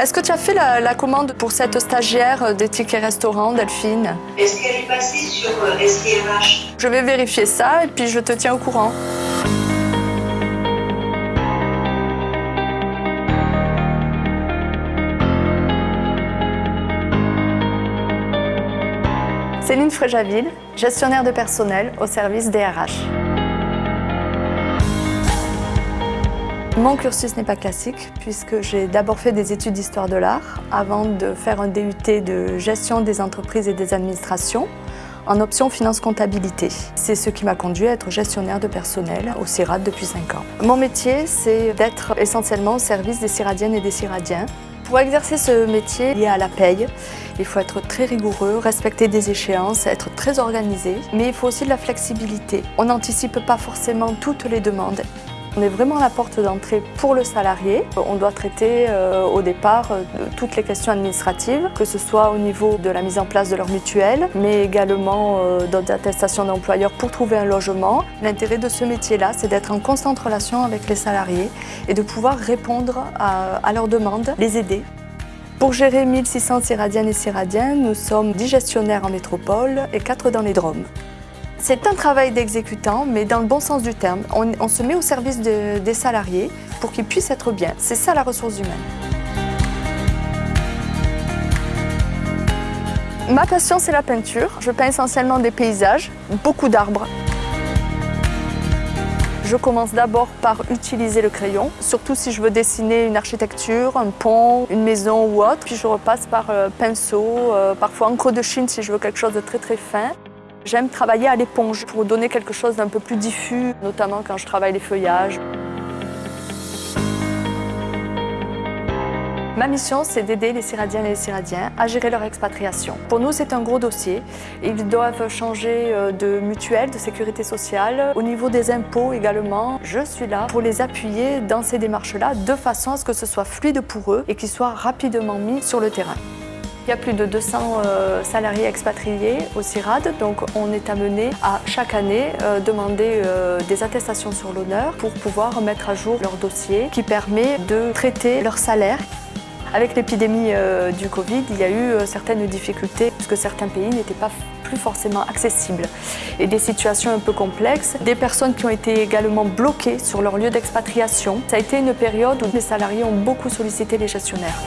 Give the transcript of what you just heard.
Est-ce que tu as fait la, la commande pour cette stagiaire des tickets restaurants, Delphine Est-ce qu'elle est passée sur euh, SIRH Je vais vérifier ça et puis je te tiens au courant. Céline Fréjaville, gestionnaire de personnel au service DRH. Mon cursus n'est pas classique puisque j'ai d'abord fait des études d'histoire de l'art avant de faire un DUT de gestion des entreprises et des administrations en option finance-comptabilité. C'est ce qui m'a conduit à être gestionnaire de personnel au CIRAD depuis 5 ans. Mon métier, c'est d'être essentiellement au service des CIRADiennes et des CIRADiens. Pour exercer ce métier lié à la paye, il faut être très rigoureux, respecter des échéances, être très organisé, mais il faut aussi de la flexibilité. On n'anticipe pas forcément toutes les demandes. On est vraiment la porte d'entrée pour le salarié. On doit traiter euh, au départ euh, toutes les questions administratives, que ce soit au niveau de la mise en place de leur mutuelle, mais également euh, d'autres attestations d'employeurs pour trouver un logement. L'intérêt de ce métier-là, c'est d'être en constante relation avec les salariés et de pouvoir répondre à, à leurs demandes, les aider. Pour gérer 1600 Siradiennes et Siradiens, nous sommes 10 gestionnaires en métropole et 4 dans les Drômes. C'est un travail d'exécutant, mais dans le bon sens du terme. On, se met au service de- des salariés pour qu'ils puissent être bien. C'est ça la ressource humaine. Ma passion, c'est la peinture. Je peins essentiellement des paysages, beaucoup d'arbres. Je commence d'abord par utiliser le crayon, surtout si je veux dessiner une architecture, un pont, une maison ou autre. Puis je repasse par euh, pinceau, euh, parfois encre de Chine si je veux quelque chose de très très fin. J'aime travailler à l'éponge pour donner quelque chose d'un peu plus diffus, notamment quand je travaille les feuillages. Ma mission, c'est d'aider les Syradiennes et les Syradiens à gérer leur expatriation. Pour nous, c'est un gros dossier. Ils doivent changer euh, de mutuelle, de sécurité sociale. Au niveau des impôts également, je suis là pour les appuyer dans ces démarches-là de façon à ce que ce soit fluide pour eux et qu'ils soient rapidement mis sur le terrain. Il y a plus de 200 euh, salariés expatriés au CIRAD, donc on est amené à chaque année euh, demander euh, des attestations sur l'honneur pour pouvoir mettre à jour leur dossier qui permet de traiter leur salaire. Avec l'épidémie du Covid, il y a eu certaines difficultés puisque certains pays n'étaient pas plus forcément accessibles et des situations un peu complexes, des personnes qui ont été également bloquées sur leur lieu d'expatriation. Ça a été une période où les salariés ont beaucoup sollicité les gestionnaires.